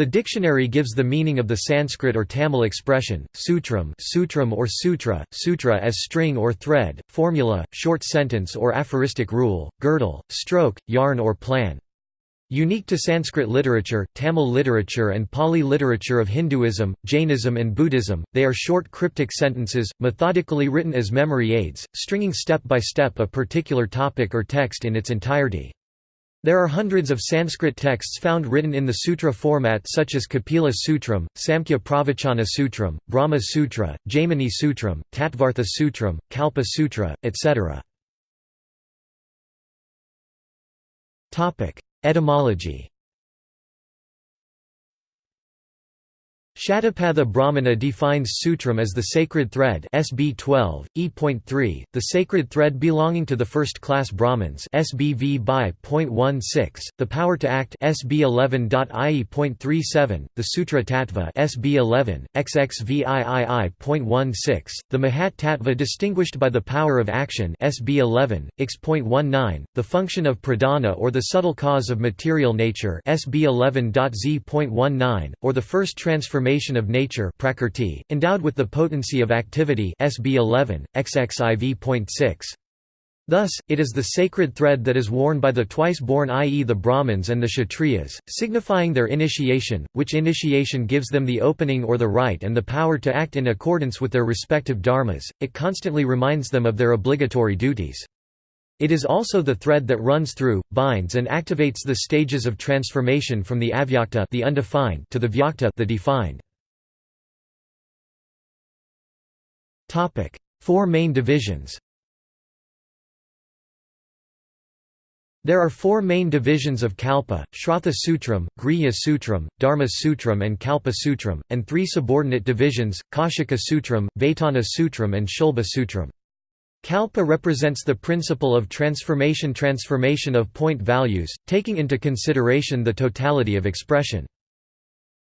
The dictionary gives the meaning of the Sanskrit or Tamil expression, sutram, sutram or sutra, sutra as string or thread, formula, short sentence or aphoristic rule, girdle, stroke, yarn or plan. Unique to Sanskrit literature, Tamil literature and Pali literature of Hinduism, Jainism and Buddhism, they are short cryptic sentences, methodically written as memory aids, stringing step by step a particular topic or text in its entirety. There are hundreds of Sanskrit texts found written in the sutra format such as Kapila Sutram, Samkhya Pravachana Sutram, Brahma Sutra, Jaimini Sutram, Tattvartha Sutram, Kalpa Sutra, etc. Etymology Shatapatha Brahmana defines sutram as the sacred thread SB 12, E.3, the sacred thread belonging to the first-class Brahmins SBV by .16, the power to act SB 11.ie.37, the Sutra Tattva SB 11, XXVIII.16, the Mahat Tattva distinguished by the power of action SB 11, X.19, the function of pradhana or the subtle cause of material nature SB 11.Z.19, or the first transformation transformation of nature prakrti, endowed with the potency of activity SB 11, XXIV.6. Thus, it is the sacred thread that is worn by the twice-born i.e. the Brahmins and the Kshatriyas, signifying their initiation, which initiation gives them the opening or the right and the power to act in accordance with their respective dharmas, it constantly reminds them of their obligatory duties. It is also the thread that runs through, binds and activates the stages of transformation from the avyakta the undefined to the vyakta the defined. Topic: Four main divisions. There are four main divisions of Kalpa, Shrauta Sutram, Grihya Sutram, Dharma Sutram and Kalpa Sutram, and three subordinate divisions, Kaushika Sutram, Vaitana Sutram and Shulba Sutram. Kalpa represents the principle of transformation transformation of point values, taking into consideration the totality of expression.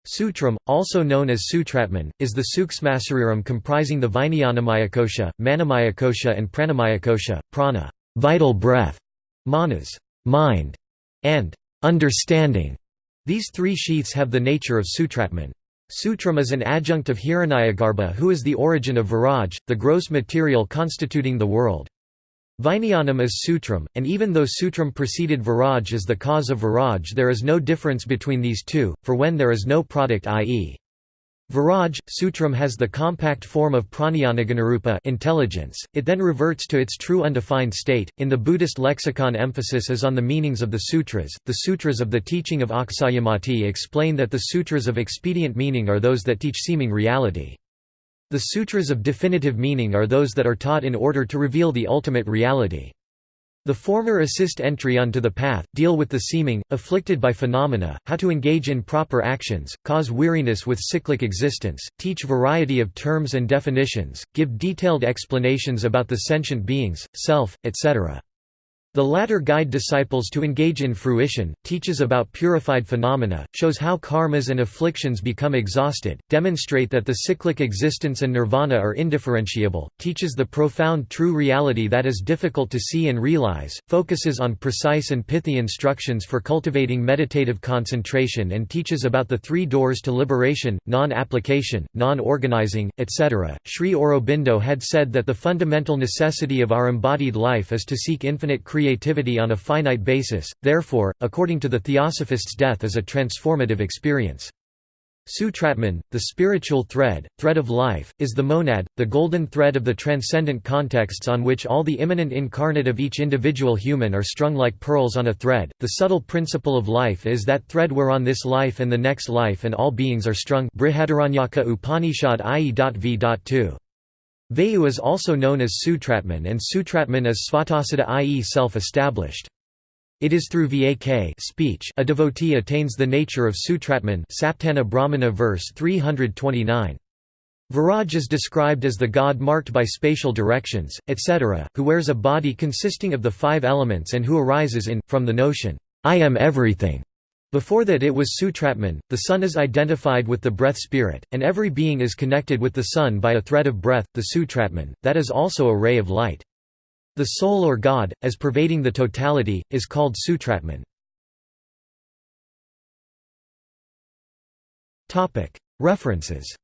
Sutram, also known as Sutratman, is the Suksmasariram comprising the Vijnanamayakosha, Manomayakosha and Pranamayakosha, prana vital breath", manas mind", and understanding. These three sheaths have the nature of Sutratman. Sutram is an adjunct of Hiranyagarbha who is the origin of Viraj, the gross material constituting the world. Vijnanam is Sutram, and even though Sutram preceded Viraj as the cause of Viraj there is no difference between these two, for when there is no product i.e. Viraj, Sutram has the compact form of prajnanaganarupa intelligence, it then reverts to its true undefined state. In the Buddhist lexicon emphasis is on the meanings of the sutras. The sutras of the teaching of Akshayamati explain that the sutras of expedient meaning are those that teach seeming reality. The sutras of definitive meaning are those that are taught in order to reveal the ultimate reality. The former assist entry onto the path, deal with the seeming, afflicted by phenomena, how to engage in proper actions, cause weariness with cyclic existence, teach variety of terms and definitions, give detailed explanations about the sentient beings, self, etc. The latter guide disciples to engage in fruition, teaches about purified phenomena, shows how karmas and afflictions become exhausted, demonstrate that the cyclic existence and nirvana are indifferentiable, teaches the profound true reality that is difficult to see and realize, focuses on precise and pithy instructions for cultivating meditative concentration and teaches about the three doors to liberation, non-application, non-organizing, etc. Sri Aurobindo had said that the fundamental necessity of our embodied life is to seek infinite creation creativity on a finite basis, therefore, according to the Theosophist's death is a transformative experience. Sutratman, the spiritual thread, thread of life, is the monad, the golden thread of the transcendent contexts on which all the immanent incarnate of each individual human are strung like pearls on a thread. The subtle principle of life is that thread whereon this life and the next life and all beings are strung. Brihadaranyaka Upanishad IE.V.2. Vayu is also known as Sutratman and Sutratman is Svatasita i.e. self-established. It is through Vak speech a devotee attains the nature of Sutratman Shatapatha Brahmana verse 329. Viraj is described as the god marked by spatial directions, etc., who wears a body consisting of the five elements and who arises in, from the notion, I am everything. Before that it was Sutratman, the sun is identified with the breath spirit, and every being is connected with the sun by a thread of breath, the Sutratman, that is also a ray of light. The soul or God, as pervading the totality, is called Sutratman. References